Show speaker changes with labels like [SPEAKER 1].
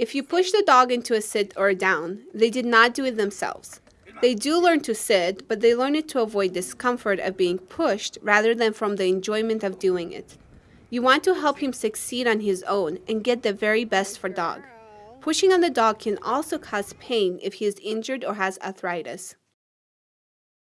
[SPEAKER 1] If you push the dog into a sit or a down, they did not do it themselves. They do learn to sit, but they learn it to avoid discomfort of being pushed rather than from the enjoyment of doing it. You want to help him succeed on his own and get the very best for dog. Pushing on the dog can also cause pain if he is injured or has arthritis.